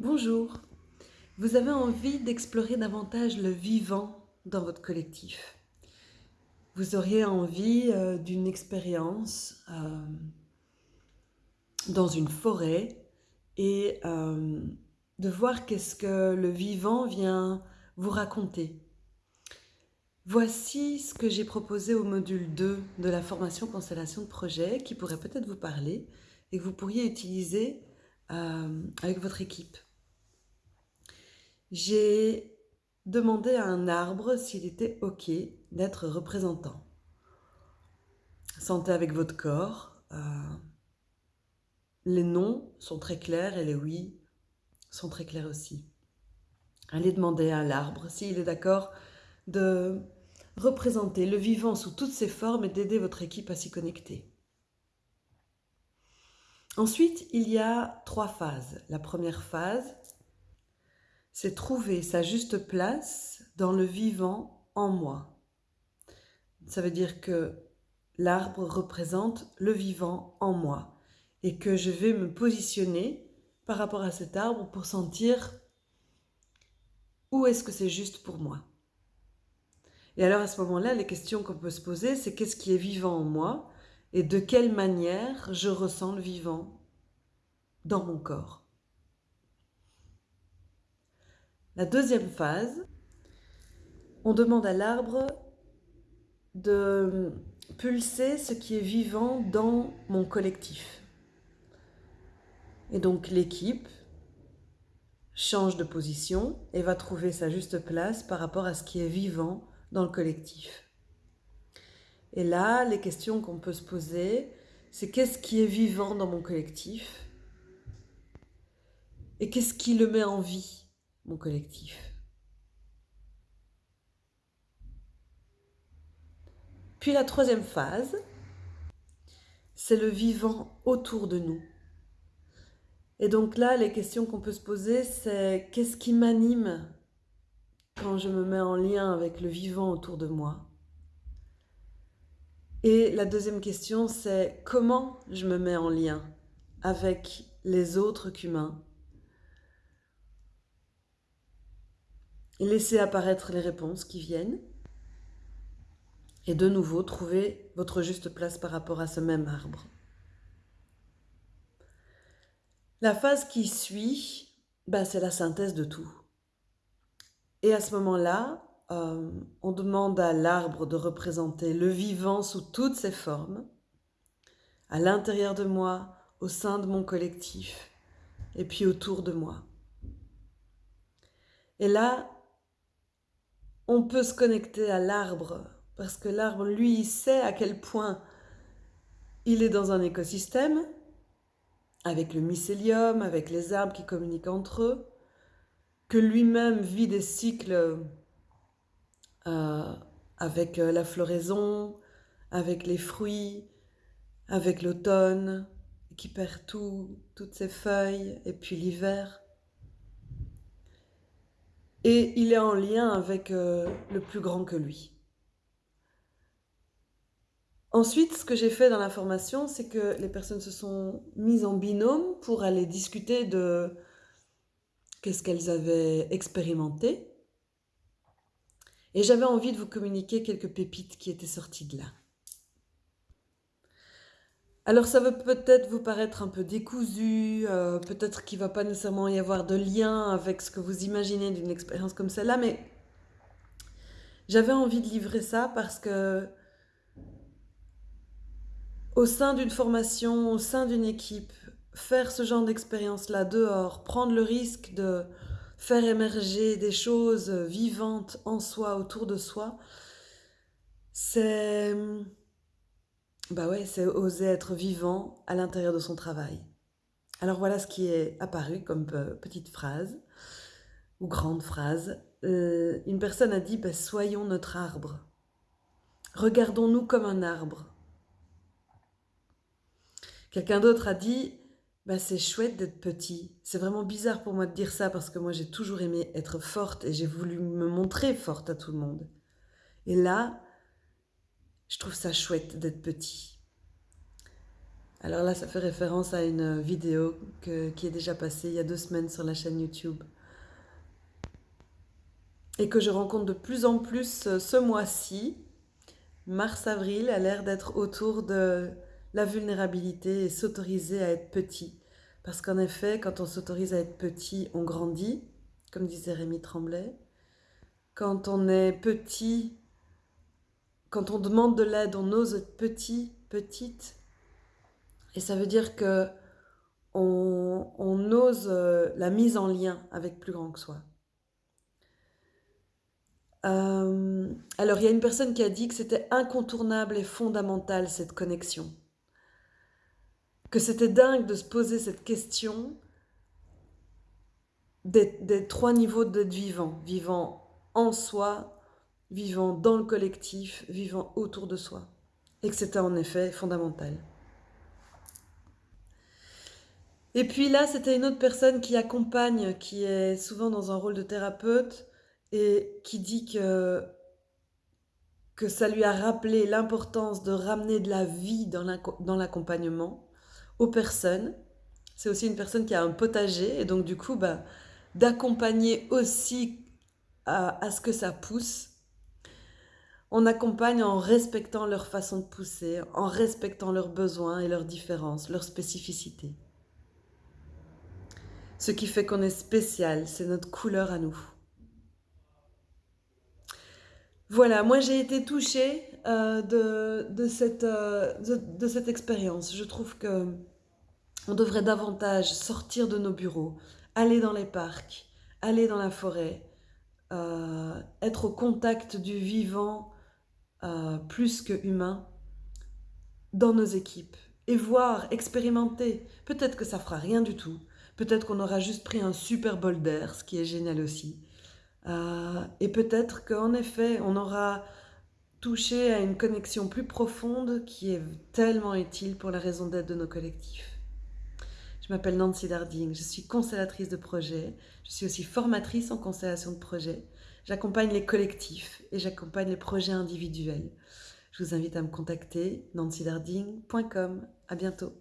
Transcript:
Bonjour. Vous avez envie d'explorer davantage le vivant dans votre collectif. Vous auriez envie euh, d'une expérience euh, dans une forêt et euh, de voir qu'est-ce que le vivant vient vous raconter. Voici ce que j'ai proposé au module 2 de la formation constellation de projet qui pourrait peut-être vous parler et que vous pourriez utiliser avec votre équipe. J'ai demandé à un arbre s'il était OK d'être représentant. Sentez avec votre corps. Euh, les non sont très clairs et les oui sont très clairs aussi. Allez demander à l'arbre s'il est d'accord de représenter le vivant sous toutes ses formes et d'aider votre équipe à s'y connecter. Ensuite, il y a trois phases. La première phase, c'est trouver sa juste place dans le vivant en moi. Ça veut dire que l'arbre représente le vivant en moi et que je vais me positionner par rapport à cet arbre pour sentir où est-ce que c'est juste pour moi. Et alors à ce moment-là, les questions qu'on peut se poser, c'est qu'est-ce qui est vivant en moi et de quelle manière je ressens le vivant dans mon corps. La deuxième phase, on demande à l'arbre de pulser ce qui est vivant dans mon collectif. Et donc l'équipe change de position et va trouver sa juste place par rapport à ce qui est vivant dans le collectif. Et là, les questions qu'on peut se poser, c'est qu'est-ce qui est vivant dans mon collectif et qu'est-ce qui le met en vie? Collectif. Puis la troisième phase, c'est le vivant autour de nous. Et donc là, les questions qu'on peut se poser, c'est qu'est-ce qui m'anime quand je me mets en lien avec le vivant autour de moi? Et la deuxième question, c'est comment je me mets en lien avec les autres qu'humains? Laissez apparaître les réponses qui viennent. Et de nouveau, trouvez votre juste place par rapport à ce même arbre. La phase qui suit, bah, c'est la synthèse de tout. Et à ce moment-là, euh, on demande à l'arbre de représenter le vivant sous toutes ses formes, à l'intérieur de moi, au sein de mon collectif, et puis autour de moi. Et là, on peut se connecter à l'arbre parce que l'arbre, lui, il sait à quel point il est dans un écosystème avec le mycélium, avec les arbres qui communiquent entre eux, que lui-même vit des cycles euh, avec euh, la floraison, avec les fruits, avec l'automne, qui perd tout, toutes ses feuilles, et puis l'hiver. Et il est en lien avec euh, le plus grand que lui. Ensuite, ce que j'ai fait dans la formation, c'est que les personnes se sont mises en binôme pour aller discuter de qu'est-ce qu'elles avaient expérimenté. Et j'avais envie de vous communiquer quelques pépites qui étaient sorties de là. Alors ça va peut-être vous paraître un peu décousu, euh, peut-être qu'il ne va pas nécessairement y avoir de lien avec ce que vous imaginez d'une expérience comme celle-là, mais j'avais envie de livrer ça parce que au sein d'une formation, au sein d'une équipe, faire ce genre d'expérience-là dehors, prendre le risque de faire émerger des choses vivantes en soi, autour de soi, c'est bah ouais, c'est oser être vivant à l'intérieur de son travail. Alors voilà ce qui est apparu comme petite phrase, ou grande phrase. Euh, une personne a dit bah, Soyons notre arbre. Regardons-nous comme un arbre. Quelqu'un d'autre a dit bah, C'est chouette d'être petit. C'est vraiment bizarre pour moi de dire ça parce que moi j'ai toujours aimé être forte et j'ai voulu me montrer forte à tout le monde. Et là, je trouve ça chouette d'être petit. Alors là, ça fait référence à une vidéo qui est déjà passée il y a deux semaines sur la chaîne YouTube. Et que je rencontre de plus en plus euh, ce mois-ci. Mars-avril a l'air d'être autour de la vulnérabilité et s'autoriser à être petit. Parce qu'en effet, quand on s'autorise à être petit, on grandit, comme disait Rémi Tremblay. Quand on est petit, quand on demande de l'aide, on ose être petit, petite, et ça veut dire que on, ose euh, la mise en lien avec plus grand que soi. Euh, alors, il y a une personne qui a dit que c'était incontournable et fondamental cette connexion. Que c'était dingue de se poser cette question des, des trois niveaux d'être vivant. Vivant en soi, vivant dans le collectif, vivant autour de soi. Et que c'était en effet fondamental. Et puis là, c'était une autre personne qui accompagne, qui est souvent dans un rôle de thérapeute et qui dit que, que ça lui a rappelé l'importance de ramener de la vie dans l'accompagnement aux personnes. C'est aussi une personne qui a un potager et donc du coup, bah, d'accompagner aussi à, à ce que ça pousse. On accompagne en respectant leur façon de pousser, en respectant leurs besoins et leurs différences, leurs spécificités. Ce qui fait qu'on est spécial, c'est notre couleur à nous. Voilà, moi j'ai été touchée euh, de, cette, euh, de, cette expérience. Je trouve que on devrait davantage sortir de nos bureaux, aller dans les parcs, aller dans la forêt, euh, être au contact du vivant plus que humain dans nos équipes et voir, expérimenter. Peut-être que ça fera rien du tout, Peut-être qu'on aura juste pris un super bol d'air, ce qui est génial aussi. Euh, et peut-être qu'en effet, on aura touché à une connexion plus profonde qui est tellement utile pour la raison d'être de nos collectifs. Je m'appelle Nancy Darding, je suis constellatrice de projet, je suis aussi formatrice en constellation de projet. J'accompagne les collectifs et j'accompagne les projets individuels. Je vous invite à me contacter nancydarding.com. À bientôt.